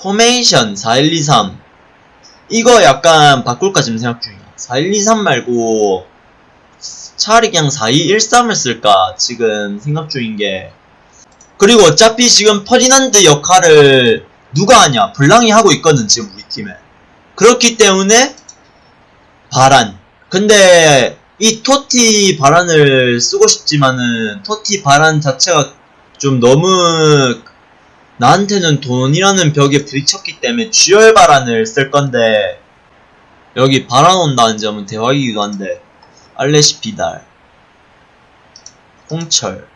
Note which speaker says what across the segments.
Speaker 1: 포메이션 4123 이거 약간 바꿀까 지금 생각 중이야. 4123 말고 차라리 그냥 4213을 쓸까 지금 생각 중인게. 그리고 어차피 지금 퍼디난드 역할을 누가 하냐? 블랑이 하고 있거든 지금 우리 팀에. 그렇기 때문에 바란 근데 이 TOTY 바란을 쓰고 싶지만은 TOTY 바란 자체가 좀 너무 나한테는 돈이라는 벽에 부딪혔기 때문에 듀얼 바란을 쓸 건데 여기 바란 온다는 점은 대박이기도 한데 알레시 비달 홍철.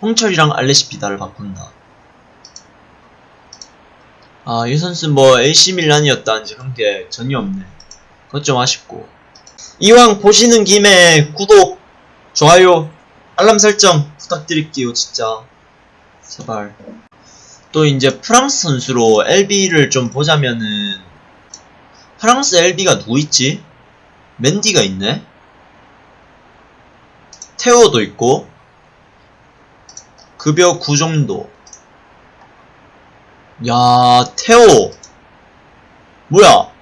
Speaker 1: 홍철이랑 알레시 비달을 바꾼다. 아 이 선수 뭐 AC 밀란이었다는지 그런 게 전혀 없네. 그것 좀 아쉽고. 이왕 보시는 김에 구독 좋아요 알람 설정 부탁드릴게요 진짜 제발 또 이제 프랑스 선수로 LB를 좀 보자면은 프랑스 LB가 누구 있지? 맨디가 있네? 테오도 있고 급여 9 정도 야 테오 뭐야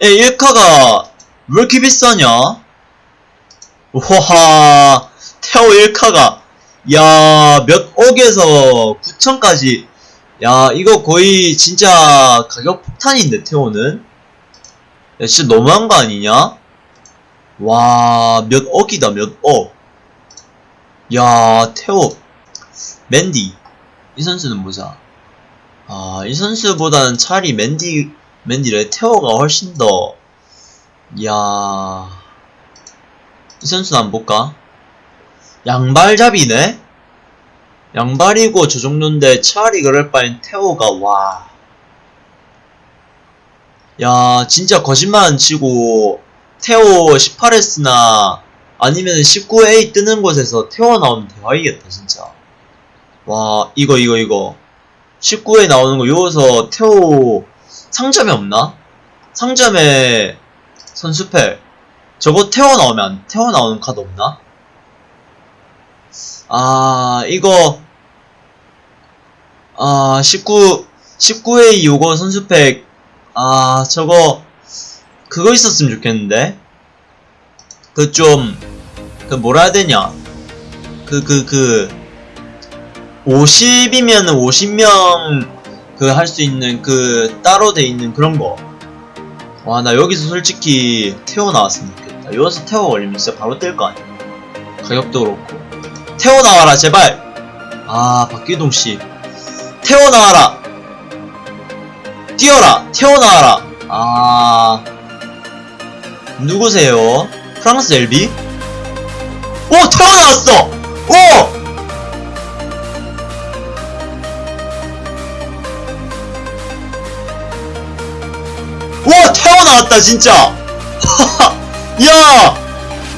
Speaker 1: 에 1카가 왜 이렇게 비싸냐? 와 테오 1카가 야, 몇 억에서 9천까지. 야, 이거 거의 진짜 가격 폭탄인데, 태호는? 야, 진짜 너무한 거 아니냐? 와, 몇 억이다, 몇 억. 야, 태호. 맨디. 이 선수는 보자. 아, 이 선수보다는 차라리 맨디, 맨디래. 태호가 훨씬 더. 야. 이 선수는 한번 볼까? 양발잡이네? 양발이고 저 정도인데 차라리 그럴 바엔 태호가 와. 야 진짜 거짓말 안 치고 태호 18S나 아니면 19A 뜨는 곳에서 태호 나오면 대박이겠다 진짜. 와 이거 이거 이거 19A 나오는 거 여기서 태호 상점에 없나? 상점에 선수패 저거 태호 나오면 태호 나오는 카드 없나? 아, 이거, 아, 19, 19회 요거 선수팩, 아, 저거, 그거 있었으면 좋겠는데? 그 좀, 그 뭐라 해야 되냐? 그, 그, 그, 50이면 50명, 그 할 수 있는 그, 따로 돼 있는 그런 거. 와, 나 여기서 솔직히 태워 나왔으면 좋겠다. 여기서 태워 걸리면 진짜 바로 뜰거 아니야. 가격도 그렇고. 태워 나와라 제발. 아 박기동씨. 태워 나와라. 뛰어라 태워 나와라. 아. 누구세요? 프랑스 엘비? 오 태워 나왔어! 오! 와 태워 나왔다 진짜! 야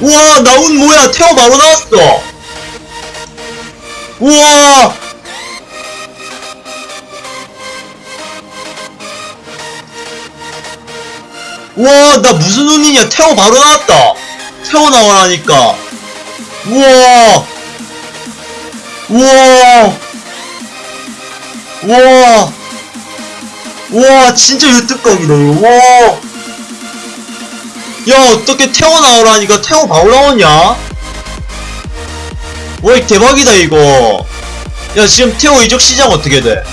Speaker 1: 와 나운 뭐야? 태워 바로 나왔어 우와! 와, 나 무슨 운이냐? 태워 바로 나왔다! 태워 나와라니까! 우와! 우와! 우와! 우와, 진짜 유튜브각이다, 이거. 와! 야, 어떻게 태워 나오라니까 태워 바로 나오냐? 와, 이 대박이다, 이거. 야, 지금 태호 이적 시장 어떻게 돼?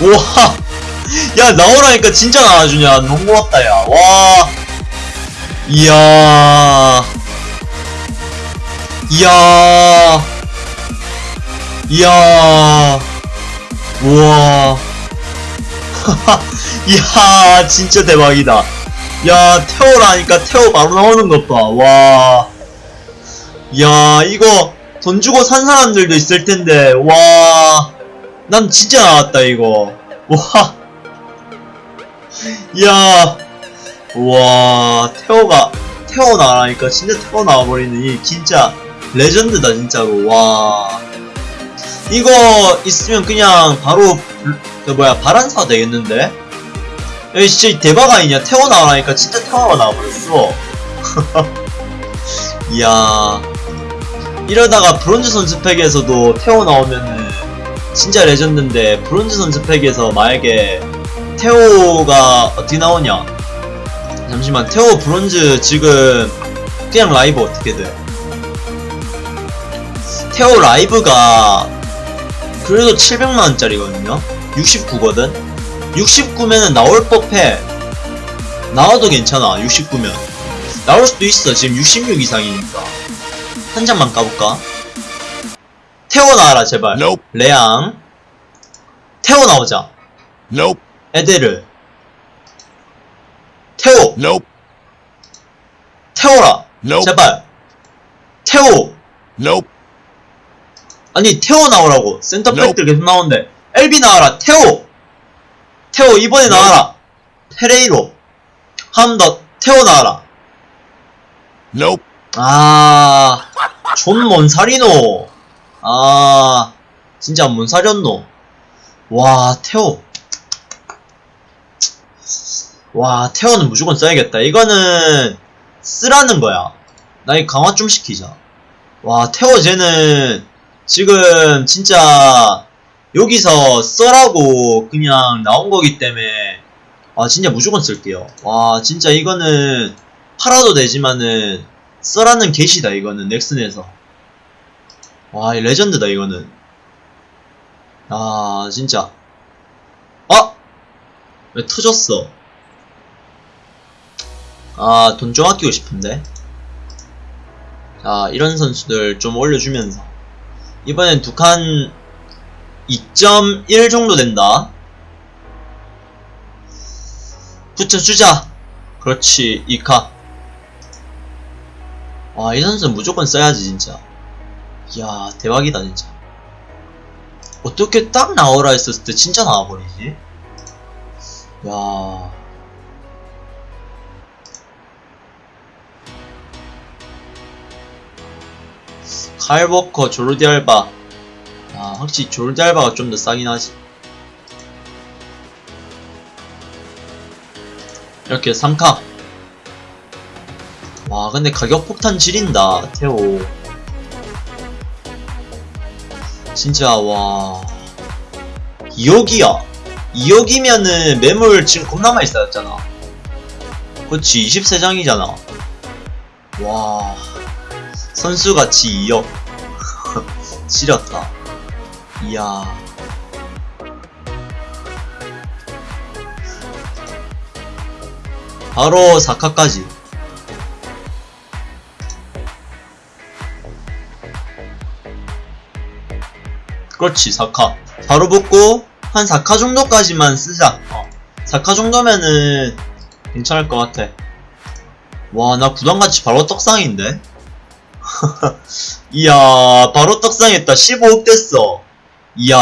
Speaker 1: 우와. 야, 나오라니까 진짜 나와주냐. 너무 고맙다, 야. 와. 이야. 이야. 이야. 우와. 이야, 진짜 대박이다. 야, 태호라니까 태호 바로 나오는 것 봐. 와. 야 이거 돈 주고 산 사람들도 있을 텐데 와. 난 진짜 나왔다 이거. 와. 야. 와. 태호가 태호 나라니까 진짜 태호 나와버리니 진짜 레전드다 진짜로. 와. 이거 있으면 그냥 바로 그 뭐야 바란사 되겠는데? 야 진짜 대박 아니냐 태호 나와라니까 진짜 태호가 나와버렸어. 이야. 이러다가 브론즈 선수 팩에서도 테오 나오면은 진짜 레전드인데 브론즈 선수 팩에서 만약에 테오가 어떻게 나오냐? 잠시만 테오 브론즈 지금 그냥 라이브 어떻게 돼? 테오 라이브가 그래도 700만원짜리거든요? 69거든? 69면은 나올 법해. 나와도 괜찮아 69면. 나올 수도 있어 지금 66 이상이니까 한 장만 까볼까? 태워 나와라 제발.
Speaker 2: Nope.
Speaker 1: 레앙. 태워 나오자.
Speaker 2: Nope.
Speaker 1: 에데르. 태워.
Speaker 2: Nope.
Speaker 1: 태워라.
Speaker 2: Nope.
Speaker 1: 제발. 태워.
Speaker 2: Nope.
Speaker 1: 아니 태워 나오라고. 센터백들 계속 나오는데. 엘비 나와라. 태워. 태워. 이번에 나와라. 페레이로. 한 번 더. 태워 나와라.
Speaker 2: Nope.
Speaker 1: 아, 존 뭔살이노. 아, 진짜 뭔살이었노. 와, 태호. 와, 태호는 무조건 써야겠다. 이거는 쓰라는 거야. 나 이 강화 좀 시키자. 와, 태호 쟤는 지금 진짜 여기서 써라고 그냥 나온 거기 때문에 아, 진짜 무조건 쓸게요. 와, 진짜 이거는 팔아도 되지만은 써라는 게시다 이거는 넥슨에서. 와이 레전드다 이거는. 아 진짜. 아! 왜 터졌어? 아 돈 좀 아끼고 싶은데. 자 이런 선수들 좀 올려주면서. 이번엔 두 칸 2.1 정도 된다. 붙여주자. 그렇지 2카 와, 이 선수는 무조건 써야지, 진짜. 이야, 대박이다, 진짜. 어떻게 딱 나오라 했었을 때 진짜 나와버리지? 야 칼버커, 조르디 알바. 아, 확실히 조르디 알바가 좀 더 싸긴 하지. 이렇게 3카. 와 근데 가격 폭탄 지린다 태오 진짜 와. 2억이야. 2억이면은 매물 지금 겁나 많이 쌓였잖아. 그치 23장이잖아. 와. 선수같이 2억. 지렸다. 이야. 바로 4카까지 그렇지 4카. 바로 붙고 한 4카 정도까지만 쓰자. 어. 4카 정도면은 괜찮을 것 같아. 와 나 구단같이 바로 떡상인데? 이야 바로 떡상했다. 15억 됐어. 이야